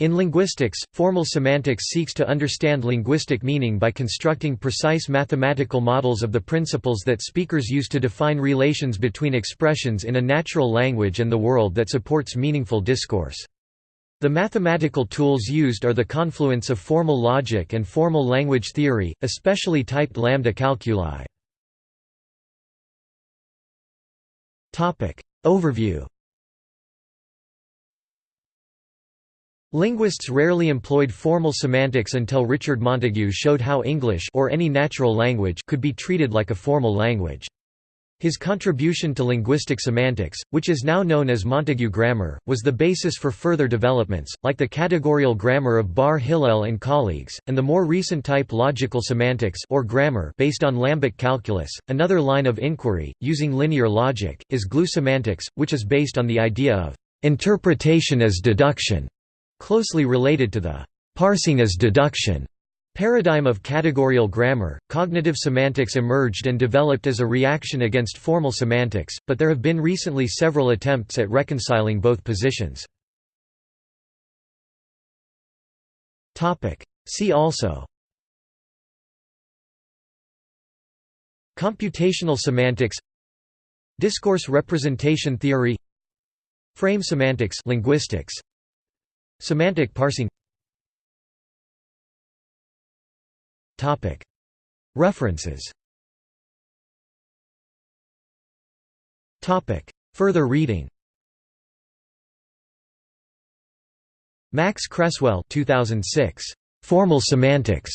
In linguistics, formal semantics seeks to understand linguistic meaning by constructing precise mathematical models of the principles that speakers use to define relations between expressions in a natural language and the world that supports meaningful discourse. The mathematical tools used are the confluence of formal logic and formal language theory, especially typed lambda calculi. Overview Linguists rarely employed formal semantics until Richard Montague showed how English or any natural language could be treated like a formal language. His contribution to linguistic semantics, which is now known as Montague grammar, was the basis for further developments, like the categorical grammar of Bar Hillel and colleagues, and the more recent type logical semantics or grammar based on lambda calculus. Another line of inquiry, using linear logic, is glue semantics, which is based on the idea of interpretation as deduction Closely related to the parsing as deduction paradigm of categorial grammar, cognitive semantics emerged and developed as a reaction against formal semantics, but there have been recently several attempts at reconciling both positions. See also Computational semantics Discourse representation theory Frame semantics linguistics Semantic parsing References Further reading Max Cresswell 2006. Formal Semantics.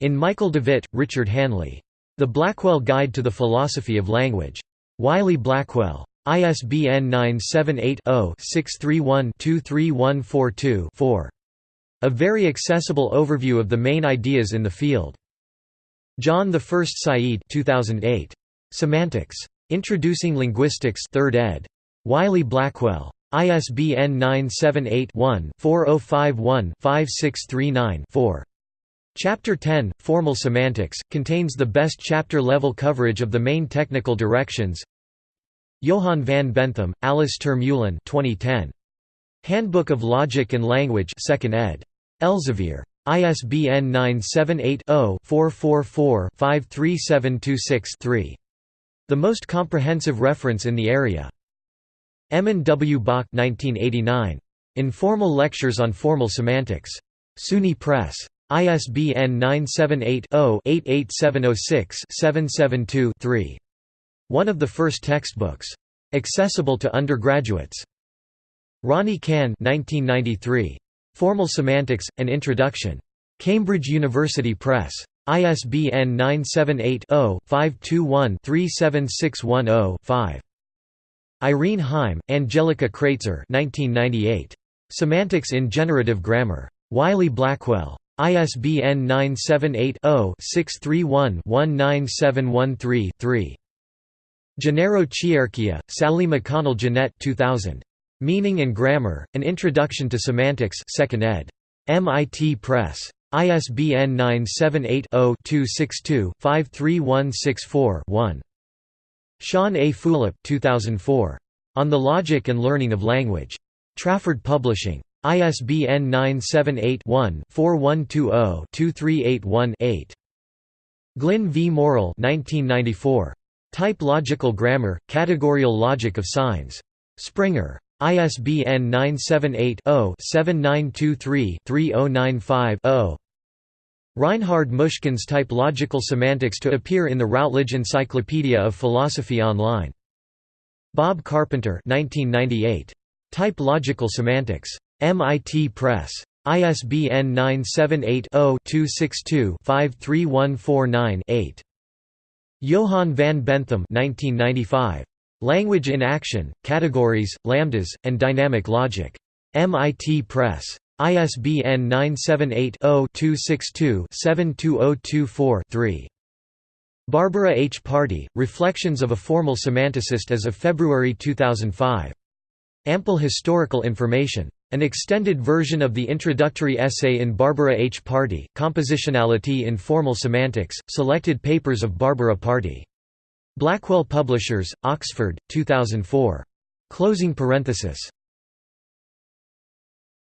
In Michael Devitt, Richard Hanley. The Blackwell Guide to the Philosophy of Language. Wiley Blackwell. ISBN 978-0-631-23142-4. A very accessible overview of the main ideas in the field. John I Saeed 2008. Semantics. Introducing Linguistics 3rd ed. Wiley Blackwell. ISBN 978-1-4051-5639-4. Chapter 10, Formal Semantics, contains the best chapter-level coverage of the main technical directions, Johan van Benthem, Alice ter Meulen 2010. Handbook of Logic and Language 2nd ed. Elsevier. ISBN 978-0-444-53726-3. The most comprehensive reference in the area. Emmon W. Bach 1989. Informal Lectures on Formal Semantics. SUNY Press. ISBN 978 0 88706 772 3. One of the first textbooks. Accessible to undergraduates. Ronnie Cann 1993. Formal Semantics, An Introduction. Cambridge University Press. ISBN 978-0-521-37610-5. Irene Heim, Angelika Kratzer 1998. Semantics in Generative Grammar. Wiley Blackwell. ISBN 978 0 631 19713 3. Gennaro Chierchia, Sally McConnell Ginet 2000. Meaning and Grammar, An Introduction to Semantics 2nd ed. MIT Press. ISBN 978-0-262-53164-1. Sean A. Fulop 2004. On the Logic and Learning of Language. Trafford Publishing. ISBN 978-1-4120-2381-8. Glyn V. Morrill 1994. Type Logical Grammar, Categorial Logic of Signs. Springer. ISBN 978-0-7923-3095-0. Reinhard Muskens Type Logical Semantics to appear in the Routledge Encyclopedia of Philosophy Online. Bob Carpenter 1998. Type Logical Semantics. MIT Press. ISBN 978 0 262 53149 8. Johan van Benthem 1995. Language in Action, Categories, Lambdas, and Dynamic Logic. MIT Press. ISBN 978-0-262-72024-3. Barbara H. Partee, Reflections of a Formal Semanticist as of February 2005. Ample historical information. An extended version of the introductory essay in Barbara H. Partee, Compositionality in Formal Semantics, Selected Papers of Barbara Partee. Blackwell Publishers, Oxford, 2004. Closing parenthesis.